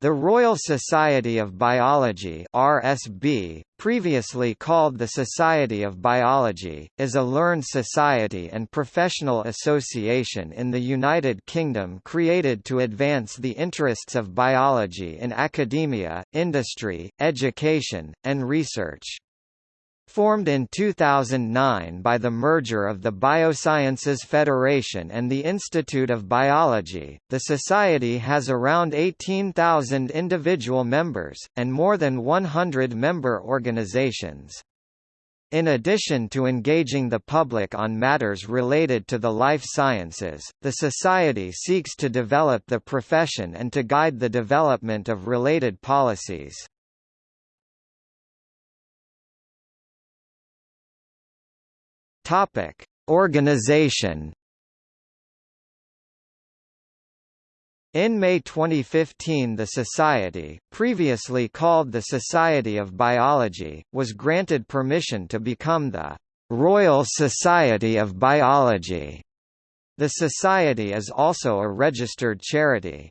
The Royal Society of Biology RSB, previously called the Society of Biology, is a learned society and professional association in the United Kingdom created to advance the interests of biology in academia, industry, education, and research. Formed in 2009 by the merger of the Biosciences Federation and the Institute of Biology, the Society has around 18,000 individual members, and more than 100 member organizations. In addition to engaging the public on matters related to the life sciences, the Society seeks to develop the profession and to guide the development of related policies. Topic: Organization. In May 2015 the Society, previously called the Society of Biology, was granted permission to become the Royal Society of Biology. The Society is also a registered charity.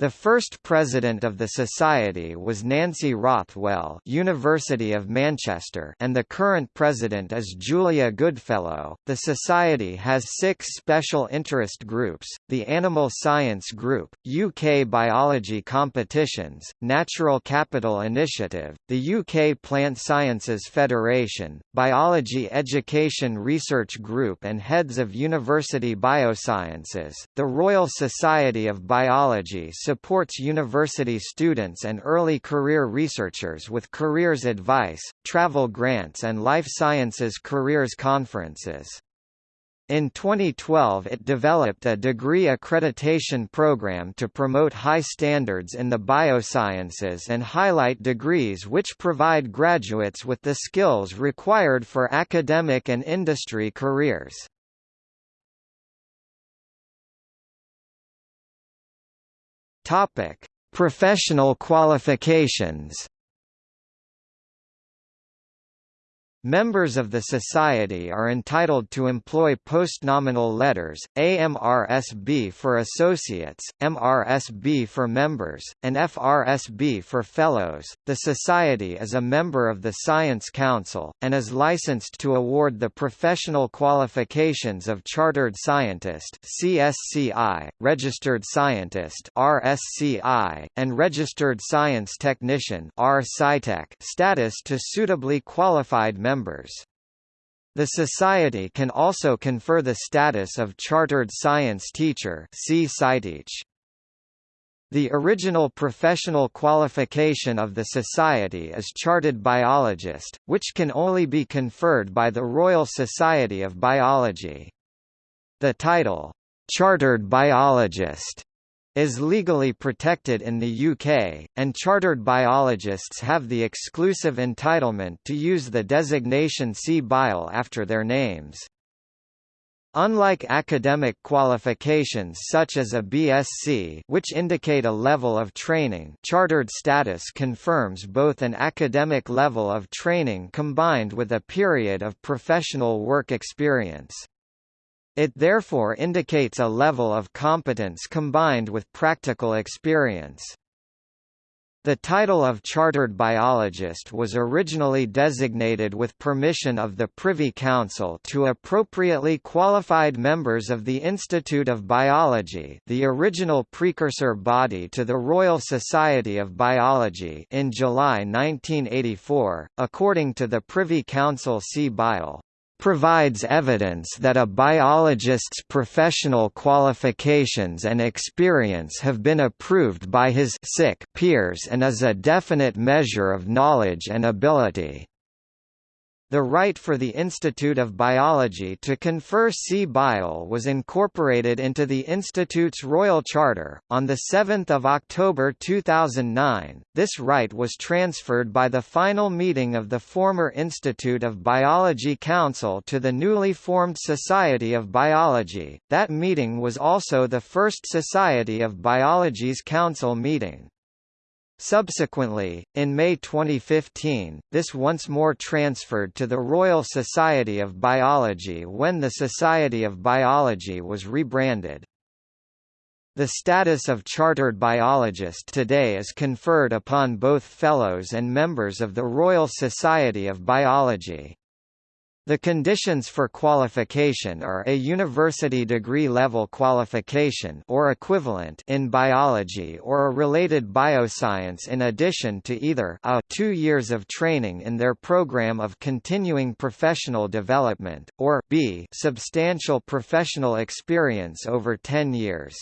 The first president of the society was Nancy Rothwell, University of Manchester, and the current president is Julia Goodfellow. The society has 6 special interest groups: the Animal Science Group, UK Biology Competitions, Natural Capital Initiative, the UK Plant Sciences Federation, Biology Education Research Group and Heads of University Biosciences. The Royal Society of Biology supports university students and early career researchers with careers advice, travel grants and life sciences careers conferences. In 2012 it developed a degree accreditation program to promote high standards in the biosciences and highlight degrees which provide graduates with the skills required for academic and industry careers. Topic: Professional qualifications. Members of the Society are entitled to employ postnominal letters, AMRSB for associates, MRSB for members, and FRSB for fellows. The Society is a member of the Science Council, and is licensed to award the professional qualifications of Chartered Scientist CSCI, Registered Scientist RSCI, and Registered Science Technician status to suitably qualified members members. The Society can also confer the status of Chartered Science Teacher The original professional qualification of the Society is Chartered Biologist, which can only be conferred by the Royal Society of Biology. The title, Chartered Biologist, is legally protected in the UK, and chartered biologists have the exclusive entitlement to use the designation C-Bio after their names. Unlike academic qualifications such as a BSc which indicate a level of training chartered status confirms both an academic level of training combined with a period of professional work experience. It therefore indicates a level of competence combined with practical experience. The title of Chartered Biologist was originally designated with permission of the Privy Council to appropriately qualified members of the Institute of Biology the original precursor body to the Royal Society of Biology in July 1984, according to the Privy Council CBiol provides evidence that a biologist's professional qualifications and experience have been approved by his sick peers and is a definite measure of knowledge and ability. The right for the Institute of Biology to confer C-Bio was incorporated into the Institute's Royal Charter. On 7 October 2009, this right was transferred by the final meeting of the former Institute of Biology Council to the newly formed Society of Biology. That meeting was also the first Society of Biology's Council meeting. Subsequently, in May 2015, this once more transferred to the Royal Society of Biology when the Society of Biology was rebranded. The status of chartered biologist today is conferred upon both fellows and members of the Royal Society of Biology. The conditions for qualification are a university degree level qualification or equivalent in biology or a related bioscience in addition to either a 2 years of training in their program of continuing professional development or b substantial professional experience over 10 years.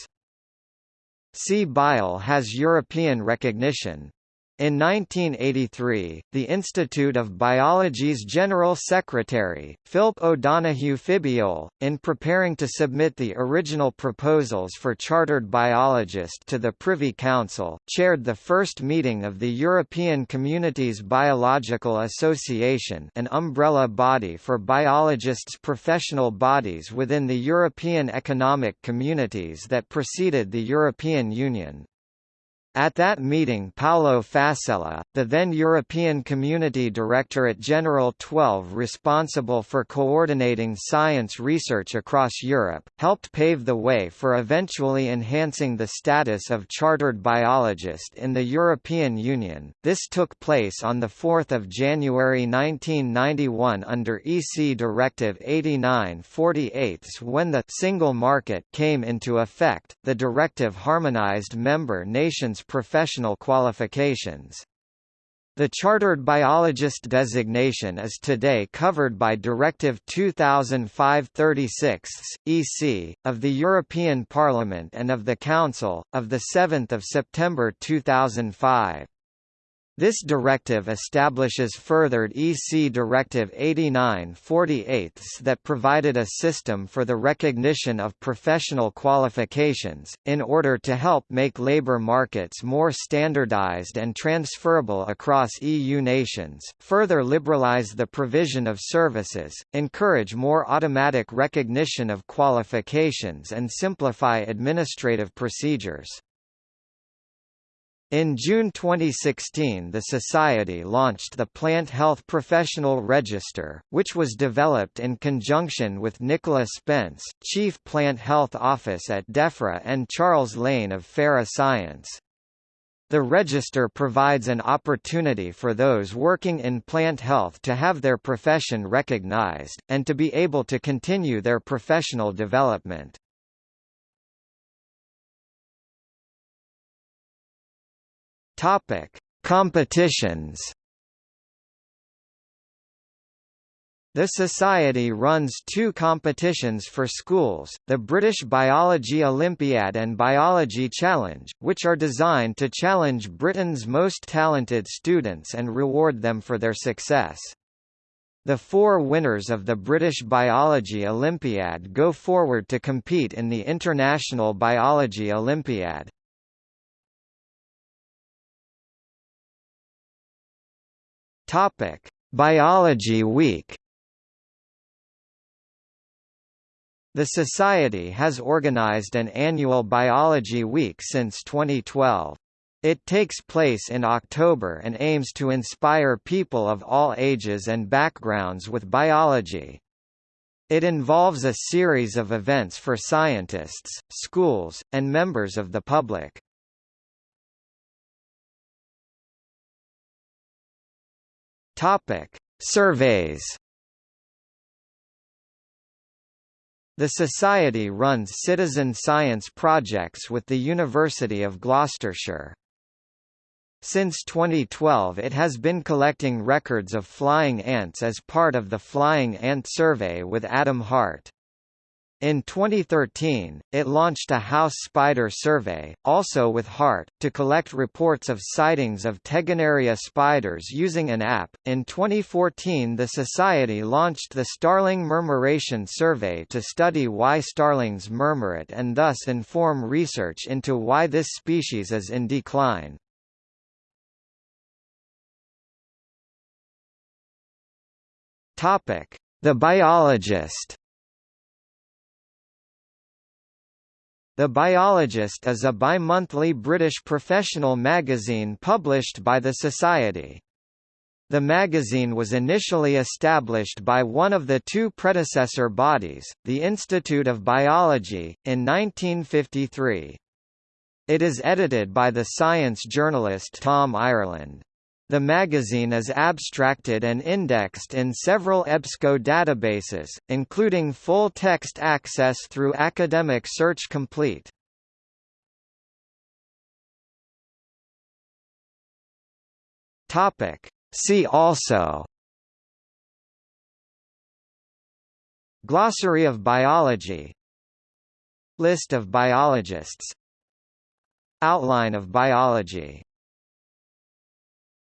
C-Bio has European recognition, in 1983, the Institute of Biology's General Secretary, Philip O'Donoghue Fibiol, in preparing to submit the original proposals for chartered biologist to the Privy Council, chaired the first meeting of the European Communities Biological Association an umbrella body for biologists' professional bodies within the European Economic Communities that preceded the European Union. At that meeting Paolo Fasella, the then European Community Directorate General 12 responsible for coordinating science research across Europe, helped pave the way for eventually enhancing the status of chartered biologist in the European Union. This took place on 4 January 1991 under EC Directive 89/48 when the single market came into effect. The directive harmonized member nations professional qualifications. The chartered biologist designation is today covered by Directive 2005-36 EC of the European Parliament and of the Council of the 7th of September 2005. This directive establishes furthered EC Directive 89/48 that provided a system for the recognition of professional qualifications, in order to help make labour markets more standardised and transferable across EU nations, further liberalise the provision of services, encourage more automatic recognition of qualifications and simplify administrative procedures. In June 2016 the Society launched the Plant Health Professional Register, which was developed in conjunction with Nicola Spence, Chief Plant Health Office at DEFRA and Charles Lane of Fera Science. The register provides an opportunity for those working in plant health to have their profession recognized, and to be able to continue their professional development. Topic: Competitions. The Society runs two competitions for schools, the British Biology Olympiad and Biology Challenge, which are designed to challenge Britain's most talented students and reward them for their success. The four winners of the British Biology Olympiad go forward to compete in the International Biology Olympiad. Topic: Biology Week. The Society has organized an annual Biology Week since 2012. It takes place in October and aims to inspire people of all ages and backgrounds with biology. It involves a series of events for scientists, schools, and members of the public. Topic: Surveys. The Society runs citizen science projects with the University of Gloucestershire. Since 2012 it has been collecting records of flying ants as part of the Flying Ant Survey with Adam Hart. In 2013, it launched a house spider survey, also with Hart, to collect reports of sightings of Tegenaria spiders using an app. In 2014, the Society launched the Starling Murmuration Survey to study why starlings murmurate and thus inform research into why this species is in decline. Topic: The biologist. The Biologist is a bi-monthly British professional magazine published by the Society. The magazine was initially established by one of the two predecessor bodies, the Institute of Biology, in 1953. It is edited by the science journalist Tom Ireland. The magazine is abstracted and indexed in several EBSCO databases, including full-text access through Academic Search Complete. Topic. See also Glossary of biology List of biologists Outline of biology